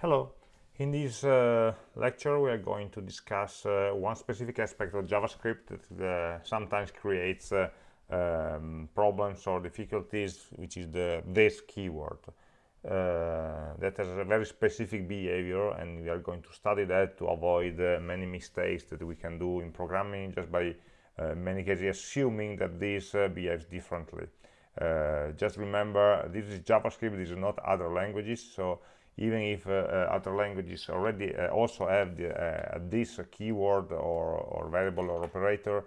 Hello. In this uh, lecture, we are going to discuss uh, one specific aspect of JavaScript that uh, sometimes creates uh, um, problems or difficulties, which is the this keyword. Uh, that has a very specific behavior, and we are going to study that to avoid uh, many mistakes that we can do in programming just by many cases assuming that this behaves differently. just remember, this is JavaScript, this is not other languages, so even if uh, uh, other languages already uh, also have the, this keyword or, or variable or operator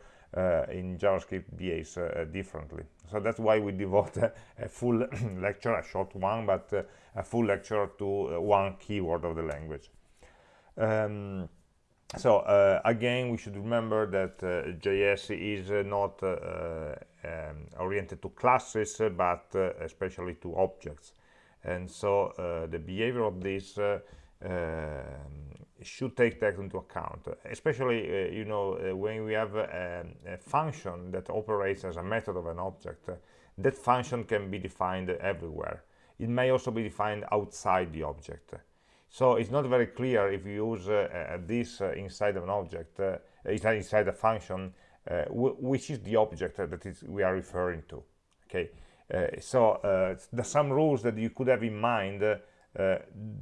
in JavaScript behaves differently. So that's why we devote a, a full lecture, a short one, but a full lecture to one keyword of the language. Um, so uh, again we should remember that uh, JS is uh, not um, oriented to classes but especially to objects and so uh, the behavior of this uh, um, should take that into account. Especially uh, you know when we have a, a, function that operates as a method of an object that function can be defined everywhere. It may also be defined outside the object. So it's not very clear if you use uh, this uh, inside of an object uh, inside a function which is the object that is we are referring to. Okay? uh, so uh, the some rules that you could have in mind uh,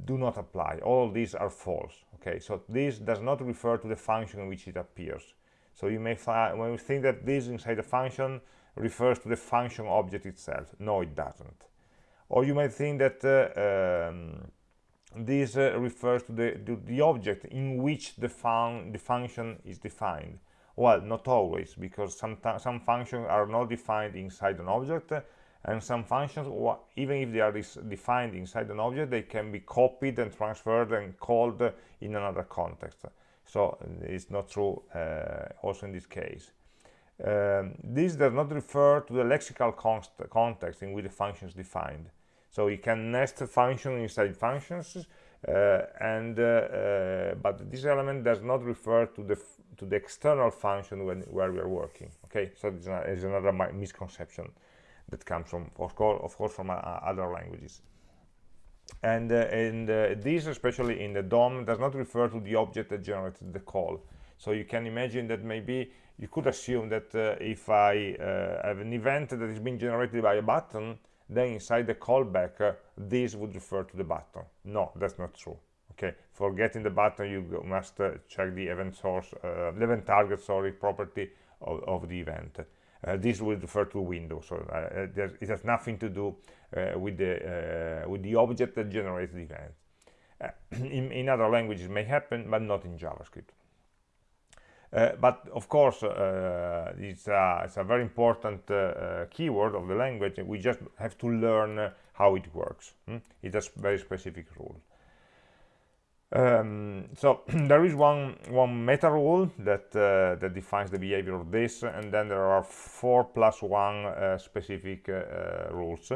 do not apply. All these are false okay? So this does not refer to the function in which it appears. So you may when you think that this inside the function refers to the function object itself. No it doesn't. Or you might think that um, this uh, refers to the, to the object in which the, fun the function is defined. Well not always because some some functions are not defined inside an object and some functions even if they are defined inside an object they can be copied and transferred and called in another context. So it's not true uh, also in this case. Um, this does not refer to the lexical context in which the function is defined. So you can nest functions inside functions uh, and uh, uh, but this element does not refer to the to the external function when where we are working. Okay? So this is another misconception that comes from of course, of course from uh, other languages. And uh, and uh, this especially in the DOM does not refer to the object that generated the call. So you can imagine that maybe you could assume that uh, if I uh, have an event that is being generated by a button then inside the callback uh, this would refer to the button. No that's not true. Okay? For getting the button you must check the event source the event target sorry property of, of the event. uh, this will refer to window so uh, it has nothing to do uh, with the with the object that generates the event. In, in, other languages may happen but not in javascript. Uh, but of course uh, it's, a, it's, a, very important uh, keyword of the language. We just have to learn how it works. Hmm? a very specific rule um, so there is one one meta rule that uh, that defines the behavior of this and then there are four plus one uh, specific uh, uh rules.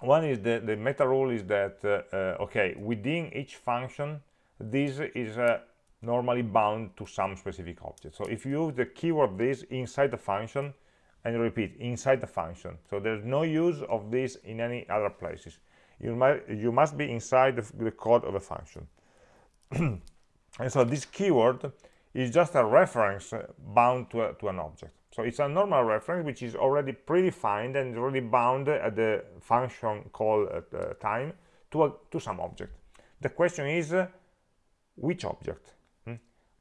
One is the the meta rule is that uh, uh, okay within each function this is normally bound to some specific object. So if you use the keyword this inside the function and repeat inside the function so there's no use of this in any other places. You might you must be inside the, the code of a function and so this keyword is just a reference bound to, a, to an object. So it's a normal reference which is already predefined and already bound at the function call at the time to, a, to some object. The question is uh, which object? Hmm?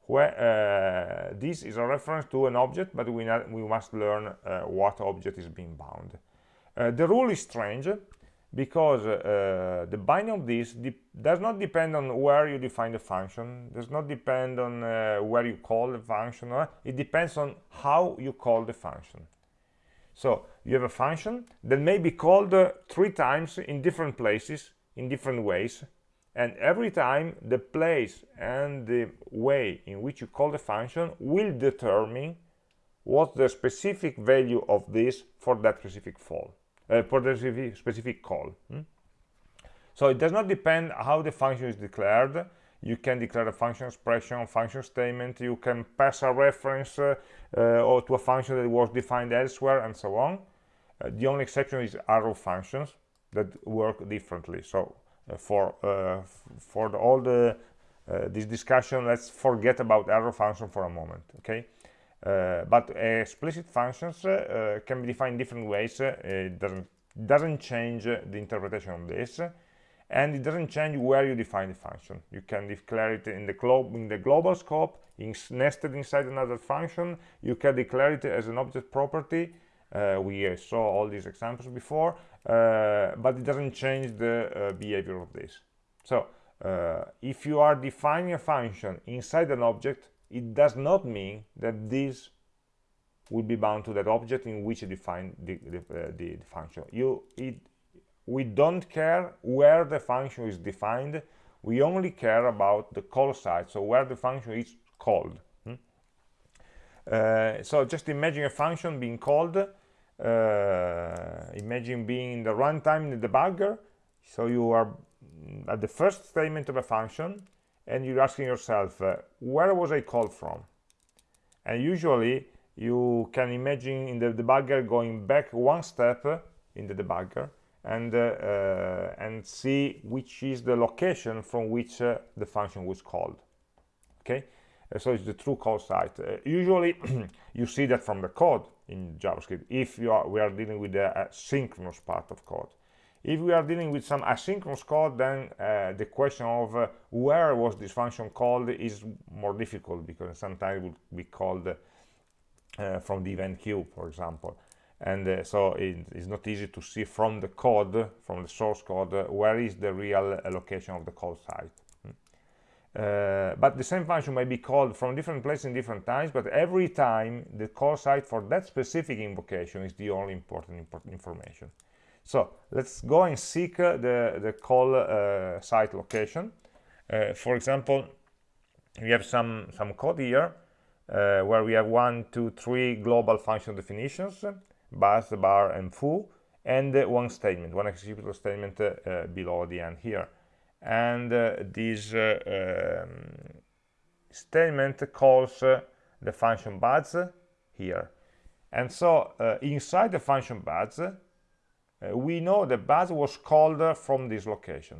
where uh, this is a reference to an object but we, not, we must learn uh, what object is being bound. Uh, the rule is strange because uh, the binding of this does not depend on where you define the function does not depend on uh, where you call the function it depends on how you call the function. So you have a function that may be called uh, three times in different places in different ways and every time the place and the way in which you call the function will determine what the specific value of this for that specific fall uh, for the specific call hmm? so it does not depend how the function is declared. You can declare a function expression function statement. You can pass a reference uh, uh, or to a function that was defined elsewhere and so on. Uh, the only exception is arrow functions that work differently. So uh, for for the, all the this discussion let's forget about arrow function for a moment okay but explicit functions uh, can be defined different ways. It doesn't doesn't change the interpretation of this and it doesn't change where you define the function. You can declare it in the in the global scope in nested inside another function. You can declare it as an object property. Uh, we uh, saw all these examples before uh, but it doesn't change the behavior of this. So uh, if you are defining a function inside an object it does not mean that this will be bound to that object in which you define the, the, uh, the, function. You it, we don't care where the function is defined. We only care about the call site so where the function is called. Hmm? uh, so just imagine a function being called uh, imagine being in the runtime in the debugger. So you are at the first statement of a function and you're asking yourself uh, where was I called from? And usually you can imagine in the debugger going back one step in the debugger and uh, uh, and see which is the location from which uh, the function was called. Okay? Uh, so it's the true call site. Uh, usually you see that from the code in javascript if you are we are dealing with the synchronous part of code if we are dealing with some asynchronous code, then uh, the question of uh, where was this function called is more difficult because sometimes it would be called uh, from the event queue, for example. And uh, so it is not easy to see from the code, from the source code, where is the real location of the call site. Hmm. Uh, but the same function may be called from different places in different times, but every time the call site for that specific invocation is the only important, important information. So let's go and seek uh, the, the call uh, site location. Uh, for example, we have some, some code here uh, where we have one, two, three global function definitions, baz, bar, and foo, and uh, one statement, one executable statement uh, below the end here. And this um, statement calls the function baz here. And so inside the function baz, uh, we know the baz was called from this location.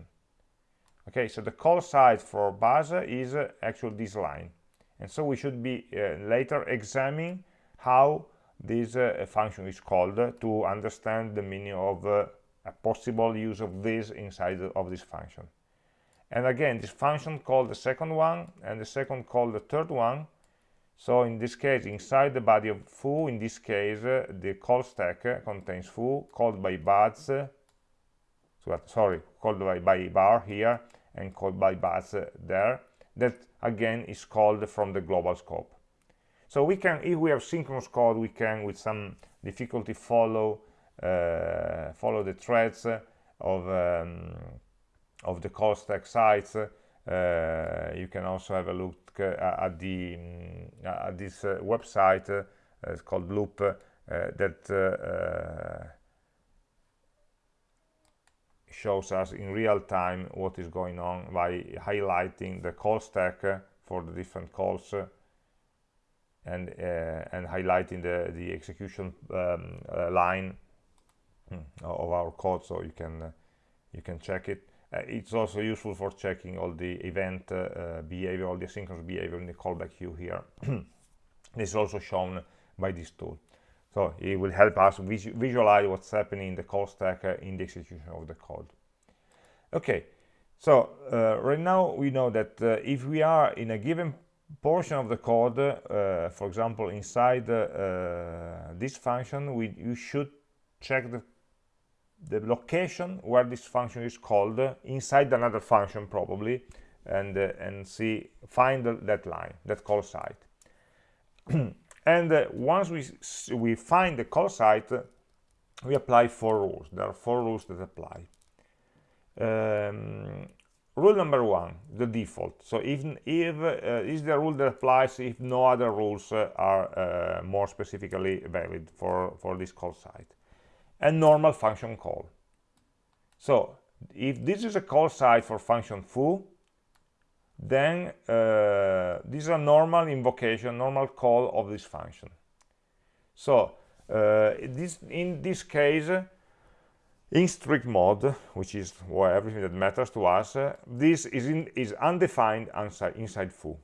Okay so the call site for baz is uh, actually this line. And so we should be uh, later examining how this uh, function is called to understand the meaning of a possible use of this inside of this function. And again this function called the second one and the second called the third one so in this case, inside the body of foo, in this case, uh, the call stack uh, contains foo called by baz, uh, sorry, called by, by bar here and called by baz there. That again is called from the global scope. So we can, if we have synchronous code, we can, with some difficulty, follow uh, follow the threads of um, of the call stack sites. Uh, you can also have a look uh, at the mm, at this uh, website it's called Loupe that shows us in real time what is going on by highlighting the call stack for the different calls and uh, and highlighting the the execution um, uh, line hmm, of our code. So you can uh, you can check it it's also useful for checking all the event uh, uh, behavior, all the asynchronous behavior in the callback queue here. this is also shown by this tool. So it will help us vis visualize what's happening in the call stack in the execution of the code. Okay, so uh, right now we know that uh, if we are in a given portion of the code, uh, for example, inside this function, we you should check the the location where this function is called inside another function probably and uh, and see find that line that call site. And uh, once we we find the call site we apply four rules. There are four rules that apply. Um, rule number one the default. So even if uh, is the rule that applies if no other rules uh, are uh, more specifically valid for for this call site and normal function call. So if this is a call site for function foo, then uh, this is a normal invocation, normal call of this function. So uh, this, in this case, in strict mode which is well, everything that matters to us uh, this is in, is undefined inside, inside foo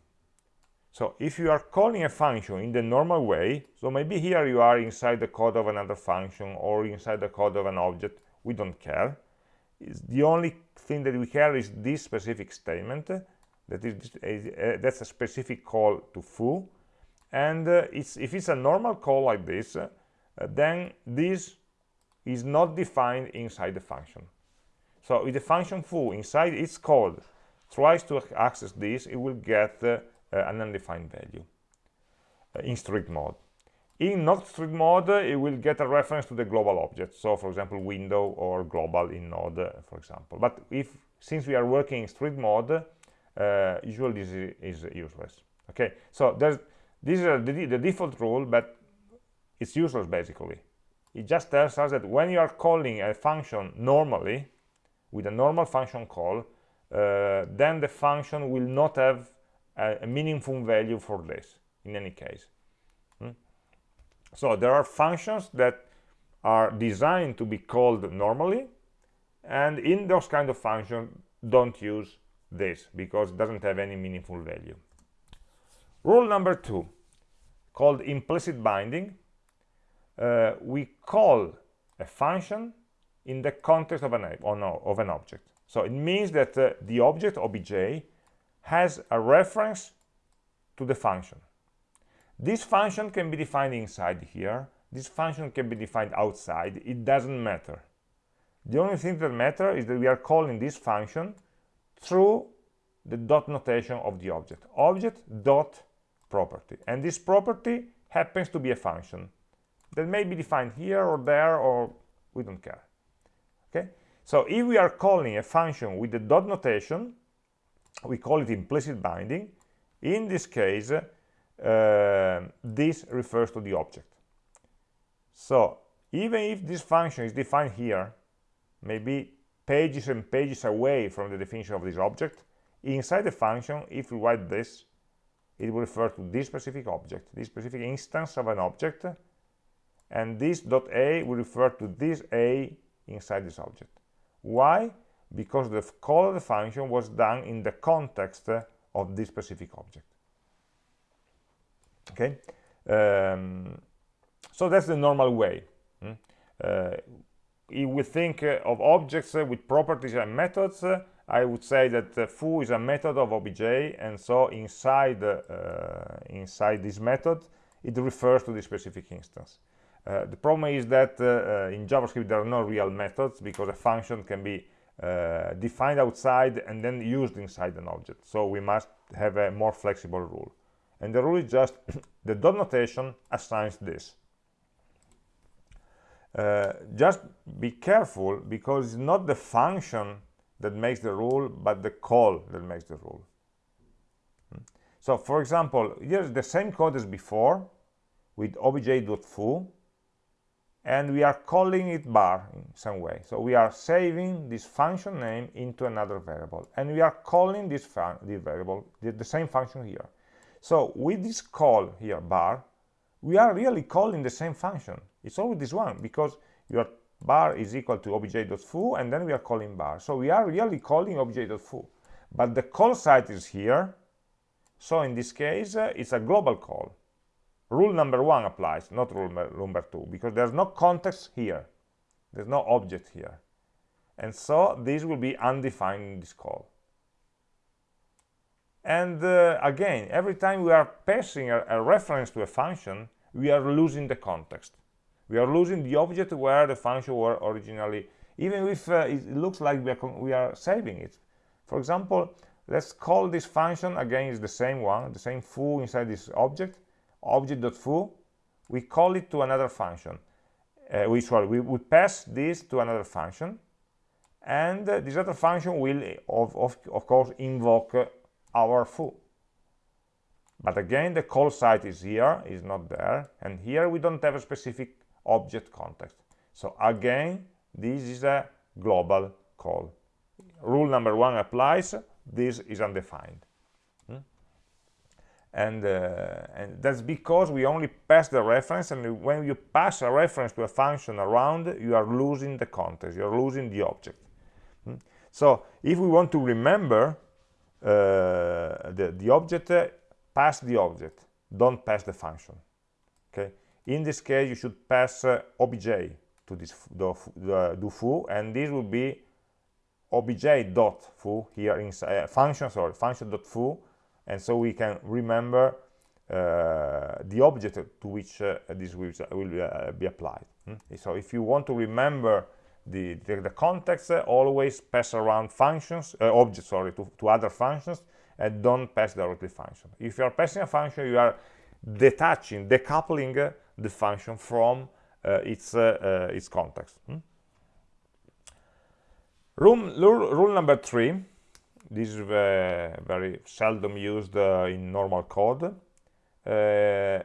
so if you are calling a function in the normal way so maybe here you are inside the code of another function or inside the code of an object we don't care. It's the only thing that we care is this specific statement that is a, a, that's a specific call to foo. And uh, it's, if it's a normal call like this uh, then this is not defined inside the function. So if the function foo inside its code tries to access this it will get uh, an undefined value uh, in strict mode. In not strict mode it will get a reference to the global object. So for example window or global in node uh, for example. But if since we are working in strict mode uh, usually this is, is, useless. Okay? So there's this is the, the default rule but it's useless basically. It just tells us that when you are calling a function normally with a normal function call uh, then the function will not have a, a, meaningful value for this in any case hmm? so there are functions that are designed to be called normally and in those kind of functions don't use this because it doesn't have any meaningful value rule number two called implicit binding uh, we call a function in the context of an, of an object. So it means that uh, the object obj has a reference to the function. This function can be defined inside here. This function can be defined outside. It doesn't matter. The only thing that matters is that we are calling this function through the dot notation of the object. Object dot property. And this property happens to be a function that may be defined here or there or we don't care okay so if we are calling a function with the dot notation we call it implicit binding. In this case uh, this refers to the object. So even if this function is defined here maybe pages and pages away from the definition of this object inside the function if we write this it will refer to this specific object this specific instance of an object and this dot a will refer to this a inside this object. Why because the call of the function was done in the context of this specific object. Okay? Um, so that's the normal way. Hmm? uh, if we think uh, of objects uh, with properties and methods uh, I would say that foo is a method of obj and so inside inside this method it refers to the specific instance. The problem is that in JavaScript there are no real methods because a function can be uh, defined outside and then used inside an object. So we must have a more flexible rule. And the rule is just the dot notation assigns this. Uh, just be careful because it's not the function that makes the rule, but the call that makes the rule. Hmm. So for example, here's the same code as before with obj.foo and we are calling it bar in some way. So we are saving this function name into another variable and we are calling this, this variable the, the, same function here. So with this call here bar we are really calling the same function. It's always this one because your bar is equal to obj.foo and then we are calling bar. So we are really calling obj.foo but the call site is here. So in this case uh, it's a global call rule number one applies not rule number two because there's no context here. There's no object here. And so this will be undefined in this call. And uh, again every time we are passing a, a, reference to a function we are losing the context. We are losing the object where the function were originally even if uh, it looks like we are, we are saving it. For example let's call this function again it's the same one the same foo inside this object object.foo, we call it to another function. Uh, we, sorry, we, we pass this to another function, and uh, this other function will, of, of, of course, invoke uh, our foo. But again, the call site is here, is not there, and here we don't have a specific object context. So again, this is a global call. Rule number one applies, this is undefined. And, uh, and that's because we only pass the reference and when you pass a reference to a function around you are losing the context you're losing the object hmm? so if we want to remember uh, the, the object uh, pass the object don't pass the function okay in this case you should pass uh, obj to this the, do foo and this will be obj dot foo here inside uh, function sorry function dot foo and so we can remember uh, the object to which uh, this will, will uh, be applied hmm? so if you want to remember the, the, the context uh, always pass around functions uh, objects sorry to, to other functions and don't pass directly function if you are passing a function you are detaching decoupling uh, the function from its its context hmm? rule, rule number three this is uh, very seldom used uh, in normal code. Uh,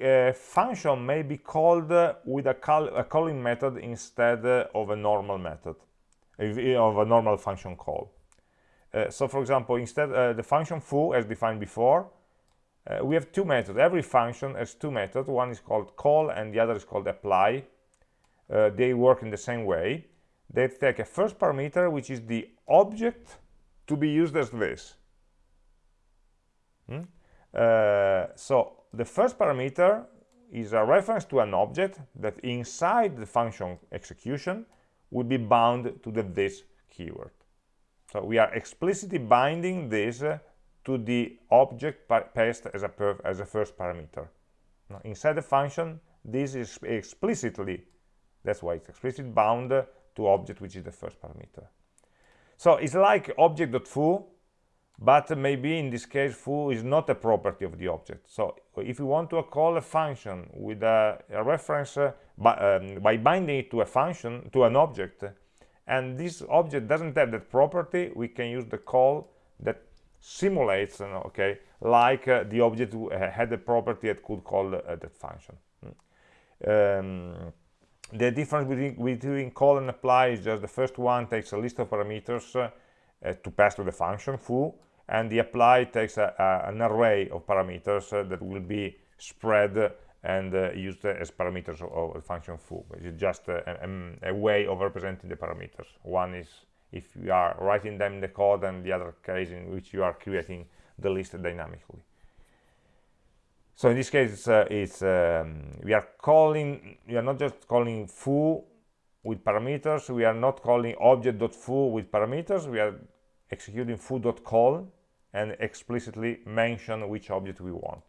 a function may be called with a, call, a calling method instead of a normal method, of a normal function call. Uh, so for example, instead uh, the function foo as defined before, uh, we have two methods. Every function has two methods. One is called call and the other is called apply. they work in the same way. They take a first parameter, which is the object to be used as this. Hmm? Uh, so the first parameter is a reference to an object that inside the function execution will be bound to the this keyword. So we are explicitly binding this uh, to the object passed as a, as a first parameter. Now, inside the function, this is explicitly, that's why it's explicitly bound to object, which is the first parameter. So it's like object.foo, but maybe in this case foo is not a property of the object. So if you want to call a function with a, a reference uh, by, um, by binding it to a function, to an object, and this object doesn't have that property, we can use the call that simulates, okay, like uh, the object uh, had a property that could call uh, that function. Mm. Um, the difference between, between call and apply is just the first one takes a list of parameters uh, to pass to the function foo and the apply takes a, a, an array of parameters uh, that will be spread and uh, used as parameters of, the function foo it's just a, a, way of representing the parameters. One is if you are writing them in the code and the other case in which you are creating the list dynamically so in this case it's, uh, it's um, we are calling we are not just calling foo with parameters we are not calling object.foo with parameters we are executing foo.call and explicitly mention which object we want.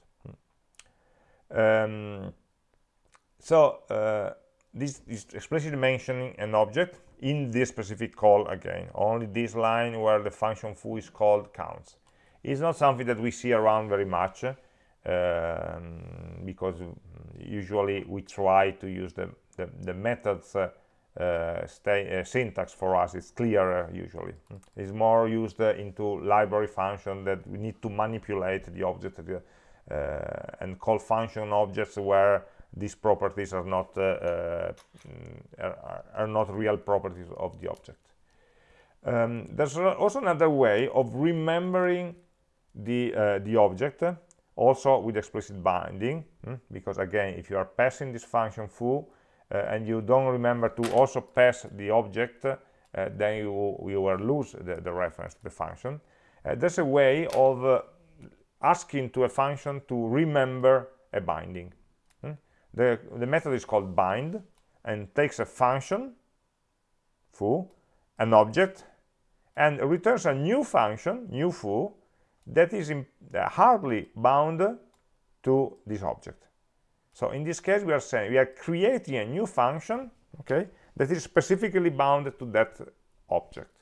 Um, so uh, this is explicitly mentioning an object in this specific call again only this line where the function foo is called counts. It's not something that we see around very much um, because usually we try to use the, the, the methods uh, uh, uh, syntax for us. Is clearer usually. It's more used uh, into library function that we need to manipulate the object uh, and call function objects where these properties are not uh, are, are, not real properties of the object. Um, there's also another way of remembering the the object also with explicit binding hmm? because again if you are passing this function foo uh, and you don't remember to also pass the object uh, then you, you will lose the, the, reference to the function uh, there's a way of uh, asking to a function to remember a binding hmm? the, the method is called bind and takes a function foo an object and returns a new function new foo that is in, uh, hardly bound to this object. So in this case, we are saying we are creating a new function, okay, that is specifically bound to that object.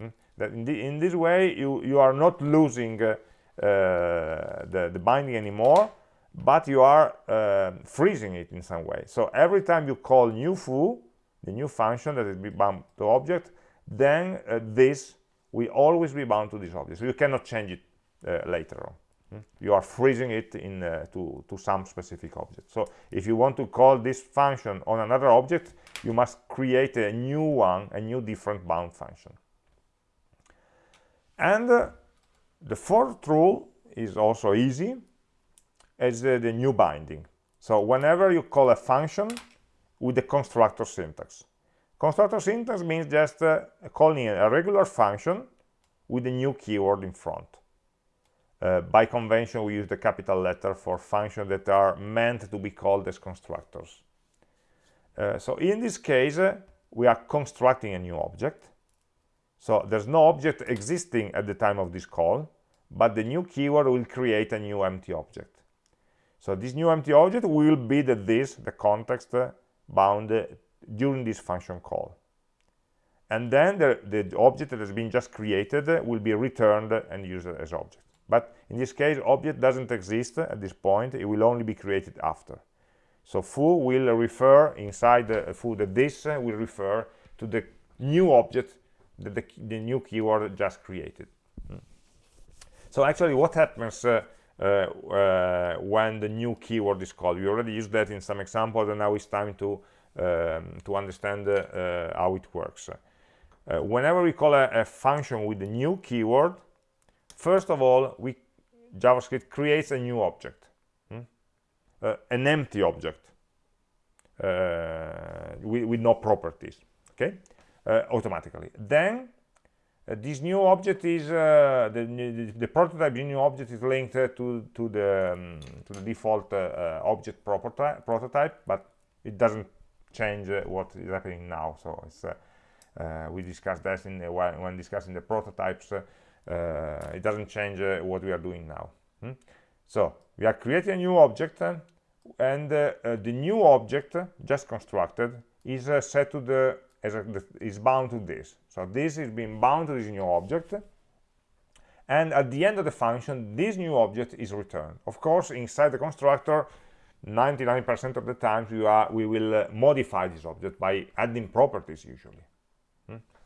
Mm? That in, the, in, this way, you you are not losing uh, uh, the the binding anymore, but you are uh, freezing it in some way. So every time you call new foo, the new function that is bound to object, then uh, this will always be bound to this object. So you cannot change it uh, later on. Hmm? you are freezing it in uh, to to some specific object. So if you want to call this function on another object you must create a new one a new different bound function. And uh, the fourth rule is also easy as uh, the new binding. So whenever you call a function with the constructor syntax constructor syntax means just uh, calling a regular function with a new keyword in front. Uh, by convention we use the capital letter for functions that are meant to be called as constructors. Uh, so in this case we are constructing a new object. So there's no object existing at the time of this call but the new keyword will create a new empty object. So this new empty object will be the this the context uh, bound uh, during this function call. And then the, the object that has been just created uh, will be returned and used as object. But in this case object doesn't exist at this point. It will only be created after. So foo will refer inside the foo the this will refer to the new object that the, the new keyword just created. Hmm. so actually what happens uh, uh, uh, when the new keyword is called? We already used that in some examples and now it's time to um, to understand uh, how it works. Uh, whenever we call a, a, function with a new keyword first of all we javascript creates a new object hmm? uh, an empty object uh, with, with, no properties okay? Uh, automatically. Then uh, this new object is the, the, the, prototype new object is linked to to the um, to the default object prototype but it doesn't change what is happening now. So it's uh, we discussed that in when, when discussing the prototypes uh, it doesn't change uh, what we are doing now. Hmm? so we are creating a new object and the new object just constructed is set to the is bound to this. So this is being bound to this new object and at the end of the function this new object is returned. Of course inside the constructor 99% of the times we are we will uh, modify this object by adding properties usually.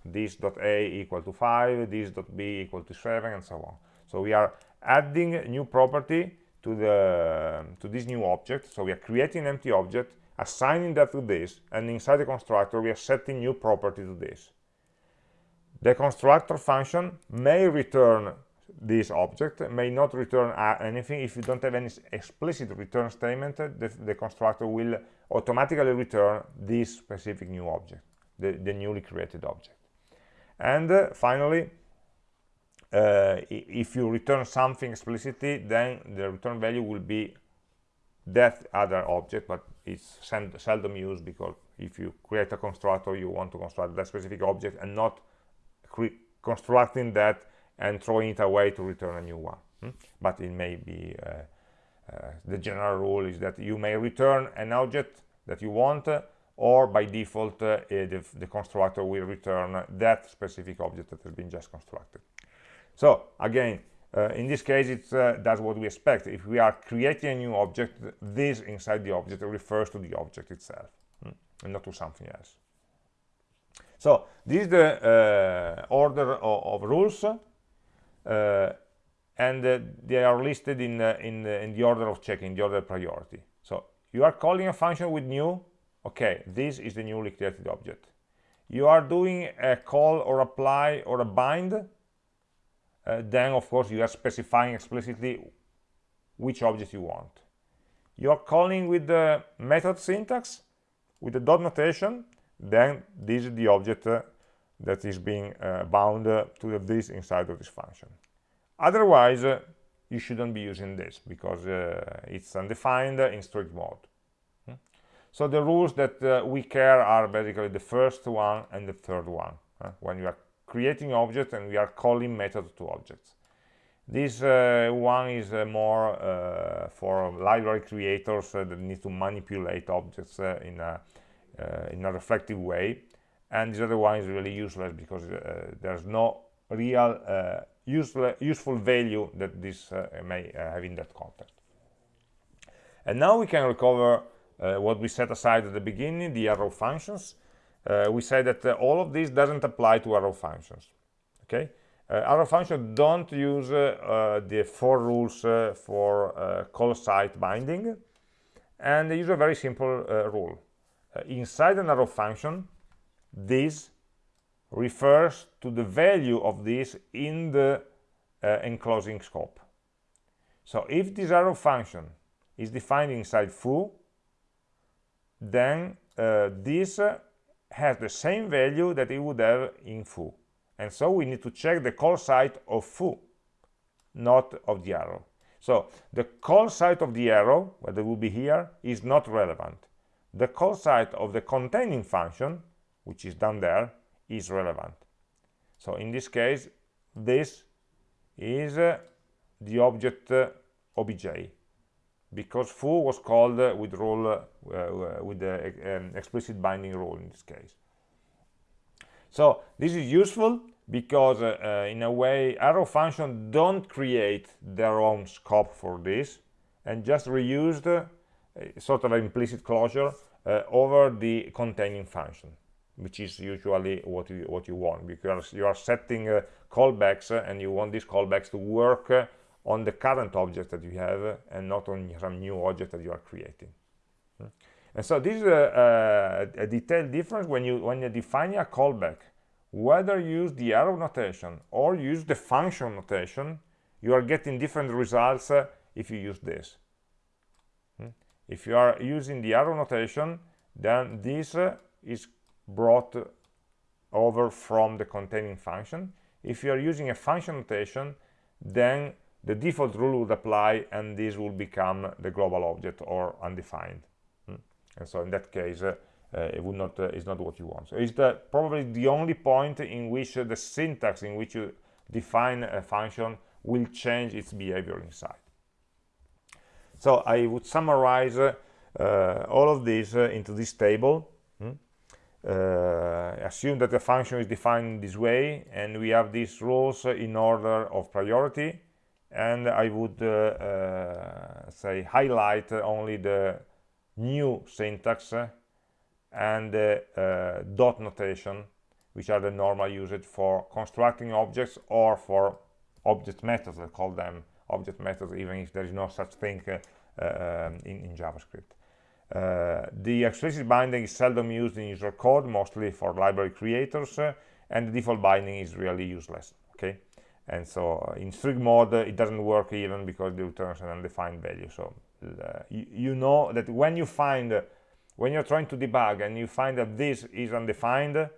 This dot a equal to 5 this dot b equal to 7 and so on. So we are adding a new property to the to this new object. So we are creating an empty object assigning that to this and inside the constructor we are setting new property to this. The constructor function may return this object may not return uh, anything. If you don't have any explicit return statement the, the constructor will automatically return this specific new object the, the newly created object. And uh, finally uh, if you return something explicitly then the return value will be that other object but it's seldom used because if you create a constructor you want to construct that specific object and not constructing that and throwing it away to return a new one hmm? but it may be uh, uh, the general rule is that you may return an object that you want uh, or by default uh, eh, the, the, constructor will return that specific object that has been just constructed. So again uh, in this case it uh, does what we expect. If we are creating a new object this inside the object refers to the object itself hmm, and not to something else. So this is the order of, of rules and uh, they are listed in, in, in the order of checking the order priority. So you are calling a function with new. Okay this is the newly created object. You are doing a call or apply or a bind. Uh, then of course you are specifying explicitly which object you want. You are calling with the method syntax with the dot notation. Then this is the object uh, that is being uh, bound uh, to this inside of this function. Otherwise uh, you shouldn't be using this because it's undefined in strict mode. So the rules that we care are basically the first one and the third one when you are creating objects and we are calling methods to objects. This uh, one is uh, more uh, for library creators that need to manipulate objects in a in a reflective way and this other one is really useless because uh, there's no real uh, useful useful value that this uh, may have in that context and now we can recover uh, what we set aside at the beginning, the arrow functions, uh, we say that uh, all of this doesn't apply to arrow functions. Okay, arrow functions don't use the four rules for call site binding, and they use a very simple rule. inside an arrow function, this refers to the value of this in the uh, enclosing scope. so if this arrow function is defined inside foo then uh, this uh, has the same value that it would have in foo. And so we need to check the call site of foo not of the arrow. So the call site of the arrow where it will be here is not relevant. The call site of the containing function which is down there is relevant. So in this case this is uh, the object uh, obj because foo was called uh, with rule uh, uh, with the um, explicit binding rule in this case. So this is useful because uh, uh, in a way arrow function don't create their own scope for this and just reused uh, sort of implicit closure over the containing function which is usually what you what you want because you are setting callbacks and you want these callbacks to work on the current object that you have and not on some new object that you are creating hmm. and so this is a, a, a detailed difference when you when you define a callback whether you use the arrow notation or use the function notation you are getting different results uh, if you use this hmm. if you are using the arrow notation then this uh, is brought over from the containing function if you are using a function notation then the default rule would apply and this will become the global object or undefined hmm? and so in that case uh, it would not uh, is not what you want so it's the probably the only point in which uh, the syntax in which you define a function will change its behavior inside so i would summarize uh, all of this uh, into this table? Assume that the function is defined this way and we have these rules in order of priority. And I would uh, uh, say highlight only the new syntax and uh, dot notation which are the normal usage for constructing objects or for object methods. I call them object methods even if there is no such thing uh, um, in, in, JavaScript uh, the explicit binding is seldom used in user code mostly for library creators uh, and the default binding is really useless okay? And so uh, in strict mode it doesn't work even because it returns an undefined value. So uh, you, you, know that when you find when you're trying to debug and you find that this is undefined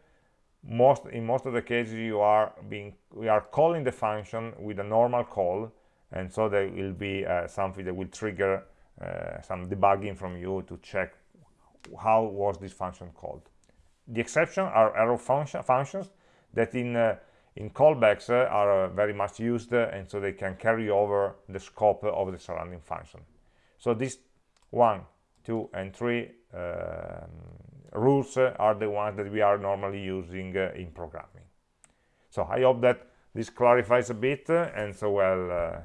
most in most of the cases you are being we are calling the function with a normal call and so there will be uh, something that will trigger some debugging from you to check how was this function called. The exception are arrow function functions that in uh, in callbacks uh, are uh, very much used uh, and so they can carry over the scope of the surrounding function. So these one two and three um, rules are the ones that we are normally using in programming. So i hope that this clarifies a bit and so well uh,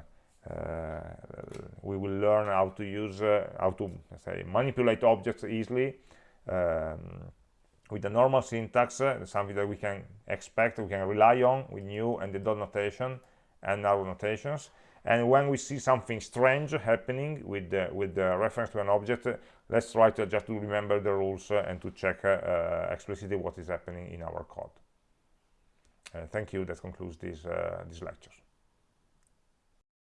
we will learn how to use uh, how to say manipulate objects easily um, with the normal syntax, uh, something that we can expect, we can rely on with new and the dot notation and arrow notations. And when we see something strange happening with the, with the reference to an object, uh, let's try to just to remember the rules uh, and to check uh, uh, explicitly what is happening in our code. Uh, thank you. That concludes this, these lectures.